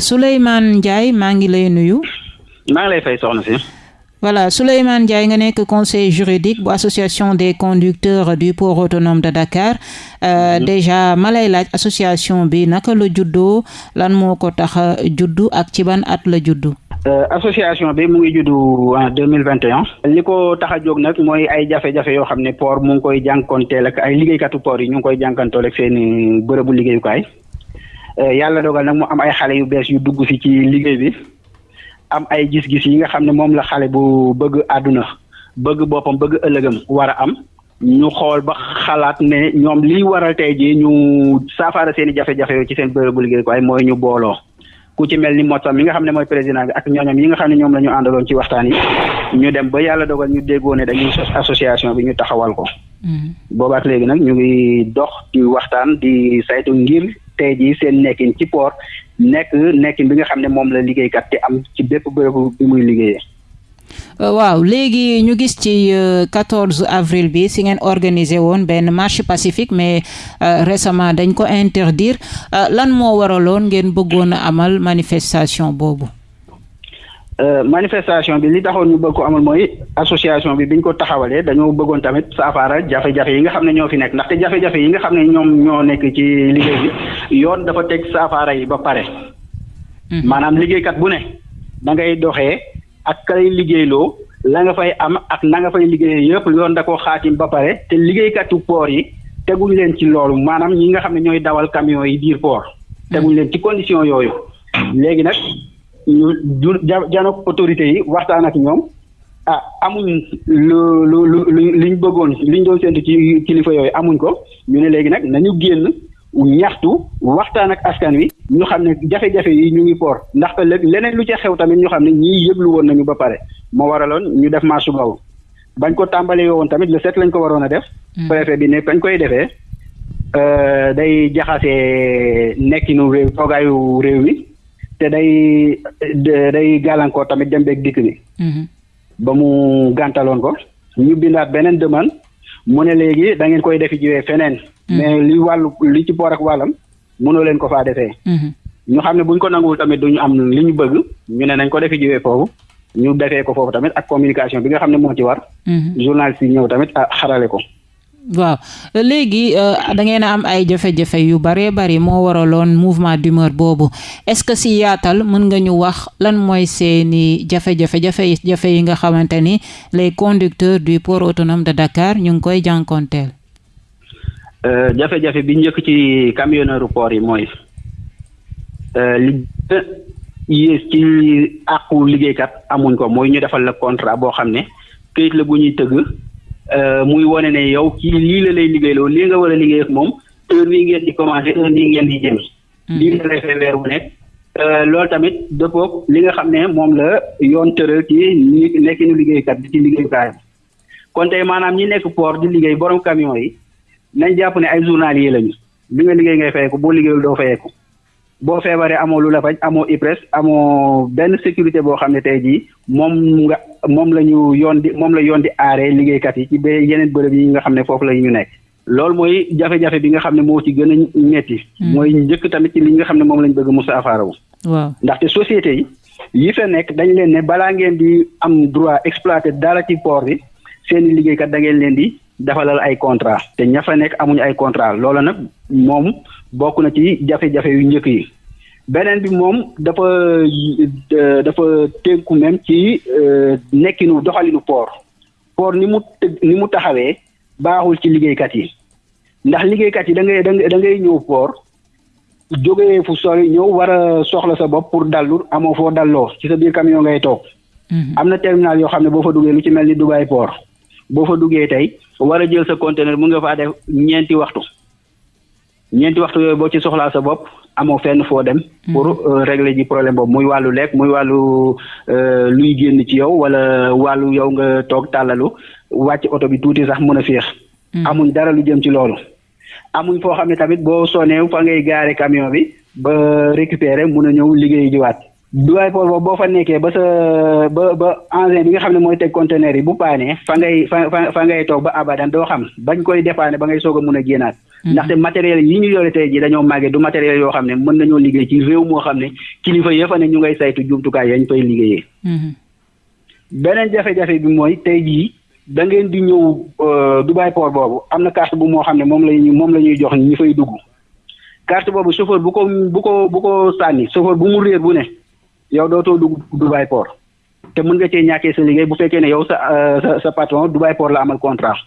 Souleymane Ndiaye maa ngi lay nuyu. maa ngi lay fay soxna si. voilà Souleymane Ndiaye nga nekk conseil juridique bu association des conducteurs du port autonome de Dakar euh, mhm. déjà ma lay laaj association bi naka la juddoo lan moo ko tax a juddu ak ci ban at la juddu. Euh, association bi mu ngi juddu en deux mille vingt et un li ko tax a jóg nag mooy ay jafe-jafe yoo xam ne port mu ngi koy jànkoonteel ak ay liggéeykatu port yi ñu ngi koy jànkanteel ak seen i bërëbu liggéeyukaay euh, yàlla dogal nag mu am ay xale yu bees yu dugg si ci liggéey bi am ay gis-gis yi nga xam ne moom la xale bu bëgg àdduna bëgg boppam bëgg ëllëgam war a am ñu xool ba xalaat ne ñoom liy waral tey jii ñu saafara seen i jafe-jafe ci seen bërëbu liggéey ko ay mooy ñu booloo ku ci mel ni Moussa mi nga xam ne mooy président bi ak ñooñam yi nga xam ne ñoom la ñu àndaloon ci waxtaan yi ñu dem ba yàlla dogal ñu déggoo ne dañuy sos association bi ñu taxawal ko. Mm-hmm. boobaak léegi nag ñu ngi dox di waxtaan di saytu ngir tey jii seen nekkin ci port nekk nekkin bi nga xam ne moom la liggéeykat di am ci bépp bërëb bi muy liggéeyee. Euh, waaw léegi ñu gis ci 14 euh, avril bi si ngeen organiser woon benn marche pacifique mais euh, récemment dañ ko interdire lan moo waraloon ngeen bëggoon a amal manifestation boobu. manifestation bi li taxoon ñu bëgg ko amal mooy association bi biñ ko taxawalee dañoo bëggoon tamit saafara jafe-jafe yi nga xam ne ñoo fi nekk ndaxte jafe-jafe yi nga xam ne ñoom ñoo nekk ci liggéey bi yoon dafa teg saafara yi ba pare. Mhm. maanaam liggéeykat bu ne da ngay doxee ak ka lay liggéeyloo la nga fay am ak na nga fay liggéeyee yëpp yoon da ko xaatim ba pare te liggéeykatu poor yi teguñ leen ci loolu maanaam ñi nga xam ne ñooy dawal camion yi biir port mhm. teguñ leen ci condition yooyu léegi nag ñu du janook autorité yi waxtaan ak ñoom ah amuñ lu lu lu liñ bëggoon liñ doon séntu ci kilifa yooyu amuñ ko ñu ne léegi nag nañu génn ñaxtu waxtaan ak askan wi ñu xam ne jafe-jafe yi ñu ngi port ndax que leneen lu ca xew tamit ñu xam ne ñii yëglu woon nañu ba pare moo waraloon ñu def marche boobu bañ ko tàmbalee woon tamit le sept lañ ko waroon a def. Hmm. préfet bi ne bañ koy defee euh, day jaxase nekkinu réew toogaayu réew mi te day day gàllankoor tamit dem beeg dikk bi. Hmm. ba mu gàntaloon ko ñu bindaat beneen demande mu ne léegi da ngeen koy defi jiwee feneen. Hmm. mais li wàllu li ci boor ak wàllam mënoo leen ko faa defee. Hmm. ñu xam ne buñ ko nanguwul tamit duñu am li ñu bëgg ñu ne nañ ko defi jiwee foofu ñu defee ko foofu tamit ak communication bi nga xam ne moo ci war. Hmm. journaliste yi ñëw tamit ah xarale ko. waaw léegi euh, da ngeen a am ay jafe-jafe yu baree bari moo waraloon mouvement d'humeur boobu est-ce que si yaatal mën nga ñu wax lan mooy seeni jafe-jafe jafe-jafe yi nga xamante ni les conducteurs du port autonome de Dakar ñu ngi koy jànkonteel. Euh, jafe-jafe bi njëkk ci camionneur port yi mooy euh, li yées ci àqu liggéeykat amuñ ko mooy ñu defal la contrat boo xam ne. këyit la bu ñuy tëgg euh, muy wane ne yow kii lii la lay liggéeyloo lii nga war a liggéey ak moom heure bii ngeen di commencé heure bii ngeen di jëm. Hmm. lii la lay fay weer bu nekk. Euh, loolu tamit dëppoog li nga xam ne moom la yoon tëral ci nekkinu liggéeykat bi ci liggéeyukaay bi kon tey maanaam ñi nekk port di liggéey borom camion yi nañ jàpp ne ay journalier lañu li nga liggéey ngay fayeeku boo liggéeyul doo fayeeku boo feebaree amoo lu la faj amoo IPRES amoo benn sécurité boo xam ne tey jii moom nga moom la ñu yoon di moom la yoon di aaree liggéeykat yi ci ba yeneen bërëb yi nga xam ne foofu la ñu nekk. loolu mooy jafe-jafe bi nga xam ne moo ci gën a metti hmm. mooy njëkk tamit ci li nga xam ne moom lañ bëgg mu saafara wu. waaw ndaxte société yi yi fa nekk dañ leen ne balaa ngeen di am droit exploiter dara ci port bi seen i liggéeykat da ngeen leen di defalal ay contrat te ña fa nekk amuñu ay contrat loola nag moom bokk na ci jafe-jafe yu njëkk yi beneen bi moom dafa dafa tënku même ci euh, nekkinu doxalinu port port ni mu ni mu taxawee baaxul ci liggéeykat yi ndax liggéeykat yi da ngay da ngay ñëw port jógee fu sori ñëw war a soxla sa bopp pour dallu amoo foo dalloo ci sa biir camion ngay toog. Mhm. am na terminal yoo xam ne boo fa duggee lu ci mel ni Dubai port. boo fa duggee tey war a jël sa conteneur mu nga faa def ñeenti waxtu ñeenti waxtu yooyu boo ci soxlaa sa bopp amoo fenn foo dem. Hmm. pour euh, régler ji problème boobu muy wàllu lekk muy wàllu euh, luy génn ci yow wala wàllu yow nga toog tàllalu wàcc oto bi tuuti sax mën a féex. Hmm. amuñ dara lu jëm ci loolu. amuñ foo xam ne tamit boo sonee fa ngay gaare camion bi ba récupérer mun a ñëw liggéey jiwaat duwaay port boobu boo fa nekkee ba sa ba ba engin bi nga xam ne mooy teg conteneur yi bu paanee fa ngay fa fa ngay toog ba abadan doo xam bañ koy dépanne ba ngay soog a mun a génnaat hmm. ndaxte matériel yi ñu yore tey ji dañoo màggee du matériel yoo xam ne mën nañoo liggéey ci réew moo xam ne kilifa yëfa ne ñu ngay saytu jumtukaay yañ fay liggéeyee hmm. beneen jafe-jafe bi mooy tey jii da ngeen di ñëw euh, Dubai port boobu am na carte bu moo xam ne moom la ñuy moom la ñuy jox ñi fay dugg carte boobu chauffeur bu ko bu ko bu ko sànni chauffeur bu mu réer bu ne yow dootoo dugg Dubai port te mën nga cee ñàkkee sa liggéey bu fekkee ne yow sa euh, sa sa patron Dubai port la amal contrat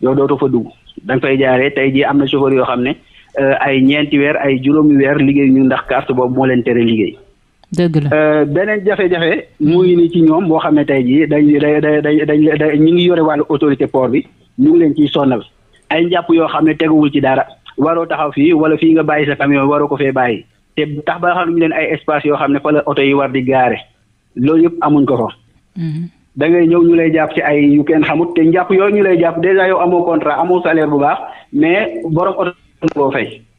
yow dootoo fa dugg da nga fay jaaree tey jii am na chauffeur yoo xam ne euh, ay ñeenti weer ay juróomi weer liggéey ñu ndax carte boobu moo leen tere liggéey. dëgg la euh, beneen jafe-jafe mu ngi nii ci ñoom boo xam ne tey jii dañ dañ dañ dañ ñu ngi yore wàllu autorité port bi ñu ngi leen ciy sonnal ay njàpp yoo xam ne teguwul ci dara waroo taxaw fii wala fii nga bàyyi sa camion waroo ko fee bàyyi te tax ba xam ñu leen ay espace yoo xam ne fa la oto yi war di gaare loolu yëpp amuñ ko fa. Mm-hmm. da ngay ñëw ñu lay jàpp ci ay yu kenn xamut te njàpp yooyu ñu lay jàpp dèjà yow amoo contrat amoo salaire bu baax mais borom oto koo fay.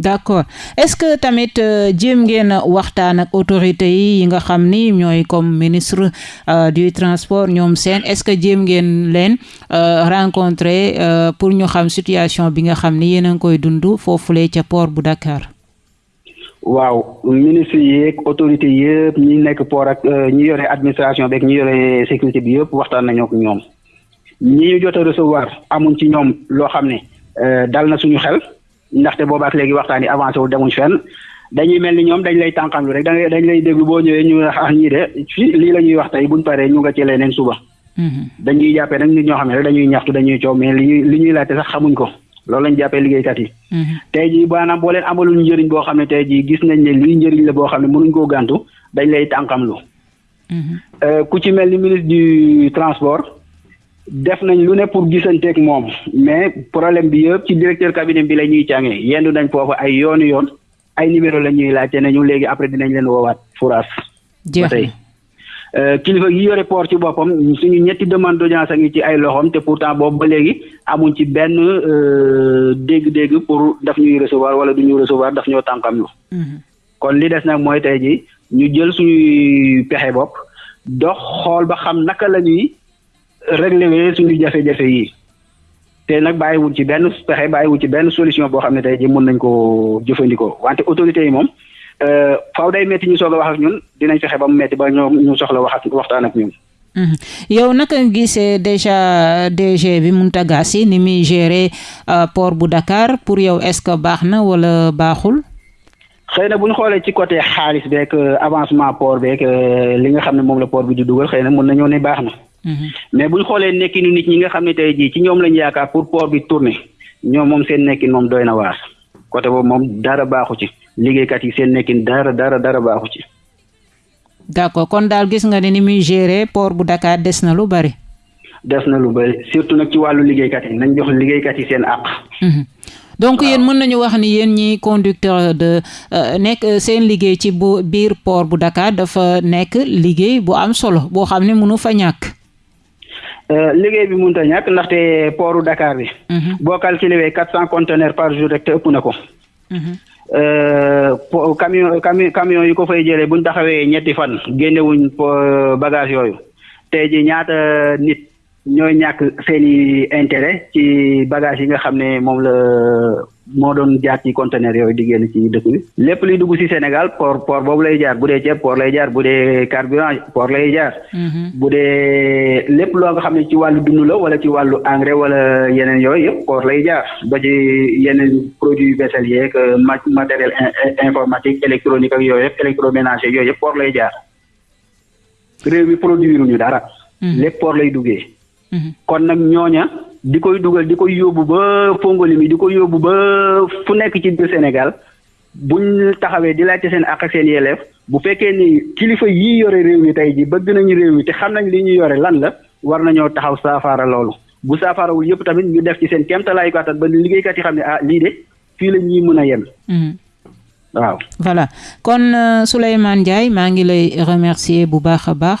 d'accord est-ce que tamit euh, jéem ngeen a waxtaan ak autorités yi yi nga xam ni ñooy comme ministre euh, du transport ñoom seen est-ce que jéem ngeen leen euh, rencontrer pour ñu xam situation bi nga xam ni yéen a ngi koy dund foofulee ca port bu Dakar. waaw ministre yeeg autorité yëpp ñi nekk port ak ñi yore administration beeg ñi yore sécurité bi yëpp waxtaan nañoo ak ñoom ñi ñu jot a recevoir amuñ ci ñoom loo xam ne dal na suñu xel. ndaxte boobaak léegi waxtaan yi avancé wul demuñ fenn dañuy mel ni ñoom dañ lay tànqam lu rek da dañ lay déglu boo ñëwee ñu ah ñii de fii lii la ñuy wax tey buñ paree ñu nga ci leneen suba. Mm-hmm. dañuy jàppee nag nit ñoo xam ne rek dañuy ñaxtu dañuy coow mais li ñuy li ñuy laajte sax xamuñ ko loolu lañ jàppee liggéeykat yi. Mm-hmm. tey jii maanaam boo leen amalul njëriñ boo xam ne tey jii gis nañ ne lii njëriñ la boo xam ne mënuñ koo gàntu dañ lay tànqam lu Mhm. Euh, ku ci mel ni ministre du transport def nañ lu ne pour gisanteeg moom mais problème bi yëpp ci directeur cabinet bi la ñuy càngee yendu nañ foofu ay yoonu yoon ay numéro la ñuy laajte nañu léegi après dinañ leen woowaat furaas. jeex na Euh, kilifa yi yore port ci boppam suñu ñetti demande d'audience a ngi ci ay loxoom te pourtant boobu ba léegi amuñ ci benn euh, dégg-dégg pour daf ñuy recevoir wala du ñuy recevoir daf ñoo tànkam lu mhm. kon li des nag mooy tey ji ñu jël suñuy pexe bopp dox xool ba xam naka la ñuy régler suñu jafe-jafe yi te nag bàyyiwul ci benn pexe bàyyiwul ci benn solution boo xam ne tey ji mën nañ ko jëfandikoo wante autorités yi moom euh, faaw day métti ñu soog a wax ak ñun dinañ fexe ba mu métti ba ñoom ñu soxla wax ak waxtaan ak ñun. Mhm. yow naka nga gisee déjà euh, DG bi Mountaga Sy ni muy gérer euh, port bu Dakar pour yow est-ce que baax na wala baaxul. xëy na bu ñu xoolee ci côté xaalis beeg euh, avancement port beeg li nga xam ne moom la port bi di dugal xëy na mën nañoo ne baax na. Mhm. mais bu ñu xoolee nekkinu nit ñi nga xam ne tey jii ci ñoom lañu yaakaar pour port bi tourner ñoom moom seen nekkin moom doy na waar côté boobu moom dara baaxu ci liggéeykat yi seen nekkin dara dara dara baaxu ci. d'accord kon daal gis nga ne ni muy gérer port bu Dakar des na lu bari. des na lu bari surtout nag ci wàllu liggéeykat yi nañ jox liggéeykat yi seen àq. Mhm. donc yéen mën nañu wax ni yéen ñi conducteur de euh, nekk euh, seen liggéey ci bu biir port bu Dakar dafa nekk liggéey bu am solo boo xam ne mënu fa ñàkk. Euh, liggéey bi mënut a ñàkk ndaxte portu Dakar bi. Mhm. boo calculé quatre cent conteneurs par jour rek te ëpp na ko. Mhm. Euh, camion camion camion yi ko fay jëlee bu ñu taxawee ñetti fan génnewuñ euh, bagage yooyu tey ji ñaata nit ñooy ñàkk seen i intérêt ci bagage yi nga xam ne moom la moo doon jaar ci conteneur yooyu di génn ci dëkk bi lépp luy dugg ci Sénégal port port boobu lay jaar bu dee ceeb port lay jaar bu dee carburant port lay jaar Mm-hmm. bu dee lépp loo nga xam ne ci wàllu dund la wala ci wàllu engrais wala yeneen yooyu yëpp koor lay jaar ba ci yeneen produits vaisselle yeeg euh, matériel informatique électronique ak yooyu yëpp électroménager yooyu yëpp koor lay jaar réew mi produire ñu dara. Mm-hmm. lépp koor lay duggee. Mm-hmm. kon nag ñooña di koy dugal di koy yóbbu ba Fongolimi di koy yóbbu ba fu nekk ci biir Sénégal. buñ taxawee di laajte seen àq seen yelleef bu fekkee ni kilifa yii yore réew mi tey ji bëgg nañu réew mi te xam nañ li ñu yore lan la war nañoo taxaw saafara loolu bu saafarawul yëpp tamit ñu def ci seen kéemtalaayu kàttan ba liggéeykat yi xam ne ah lii de fii la ñuy mën a yem. Mm-hmm. waaw. voilà kon euh, Souleymane Ndiaye maa ngi lay remercier bu baax a baax.